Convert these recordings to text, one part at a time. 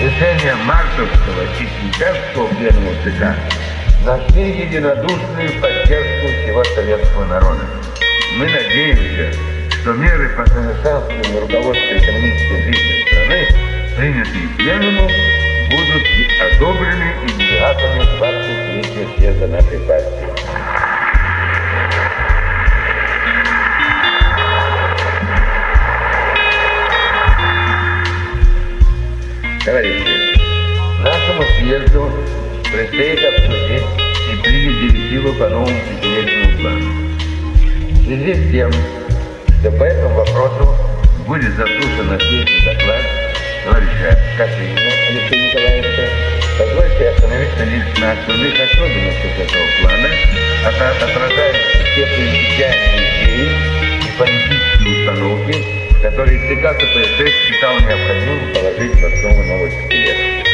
решения мартовского и сентябрьского пленума ЦК нашли единодушную поддержку всего советского народа. Мы надеемся, что меры по совершенствованию руководства экономической жизни страны, принятые пленумом, будут одобрены и делегатами 23 съезда нашей партии. Товарищи, нашему съезду предстоит обсудить и принять директивы по новому пятилетнему плану. В связи с тем, что по этому вопросу будет заслушан ответный доклад товарища Кашинина Алексея Николаевича, позвольте остановиться лишь на основных особенностях этого плана, отражающих те принципиальные идеи и политические установки, который ЦК КПСС считал необходимым положить в основу нового пятилетия.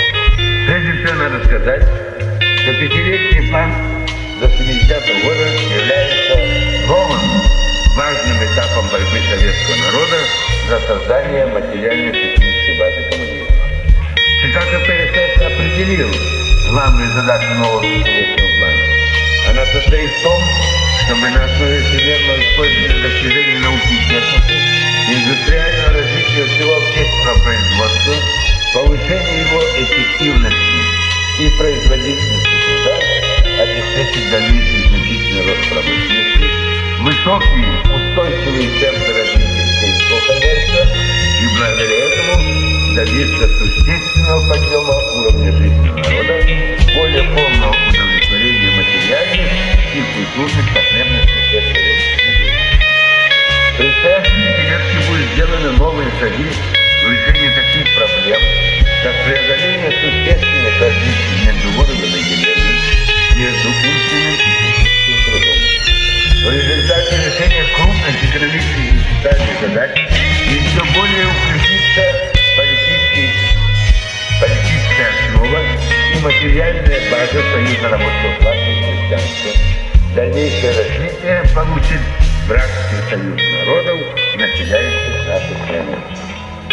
Прежде всего надо сказать, что пятилетний план до 70-го года является новым важным этапом борьбы советского народа за создание материально-технической базы коммунизма. ЦК КПСС определил главную задачу нового пятилетнего плана. Она состоит в том, чтобы на основе всемирного использования достижений науки и техники значительный рост промышленности, высокие устойчивые темпы развития сельского хозяйства. И благодаря этому добиться существенного подъема уровня жизни народа, более полного удовлетворения материальных и культурных потребностей всех предстоящие дирекции будут сделаны новые шаги в решении таких проблем, как преодоление существенных различий база союза рабочего класса и крестьянства. Дальнейшее развитие получит братский союз народов, населяющих нашу страну.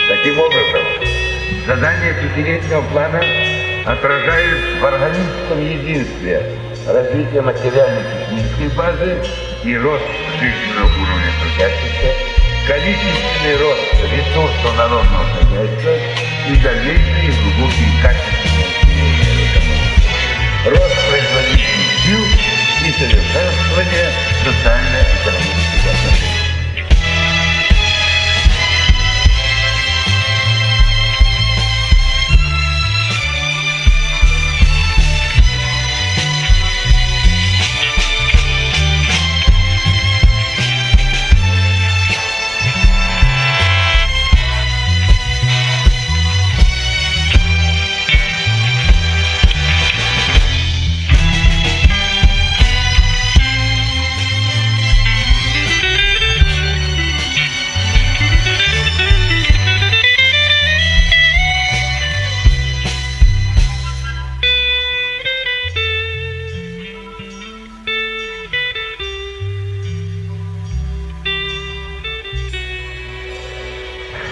Таким образом, задание пятилетнего плана отражает в органическом единстве развитие материально-технической базы и рост жизненного уровня трудящихся, количественный рост ресурсов народного хозяйства и дальнейшие глубокие изменения экономики. Рост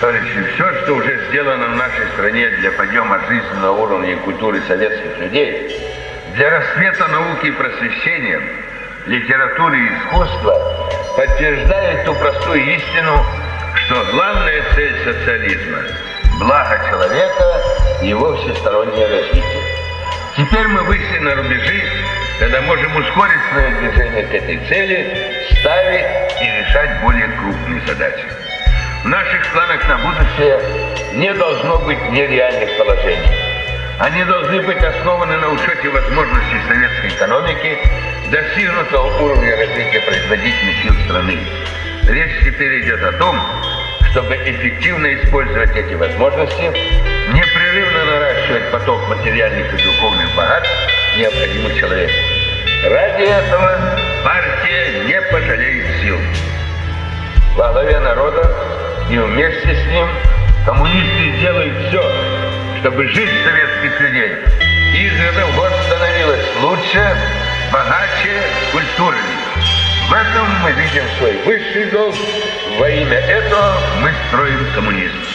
Товарищи, все, что уже сделано в нашей стране для подъема жизненного уровня и культуры советских людей, для рассвета науки и просвещения, литературы и искусства, подтверждает ту простую истину, что главная цель социализма – благо человека и его всестороннее развитие. Теперь мы вышли на рубежи, когда можем ускорить свое движение к этой цели, ставить и решать более крупные задачи. В наших планах на будущее не должно быть нереальных положений. Они должны быть основаны на учете возможностей советской экономики, достигнутого уровня развития производительных сил страны. Речь теперь идет о том, чтобы эффективно использовать эти возможности, непрерывно наращивать поток материальных и духовных богатств, необходимых человеку. Ради этого партия не пожалеет сил. Во главе народа и вместе с ним коммунисты делают все, чтобы жизнь советских людей из года в год становилась лучше, богаче, культурнее. В этом мы видим свой высший долг. Во имя этого мы строим коммунизм.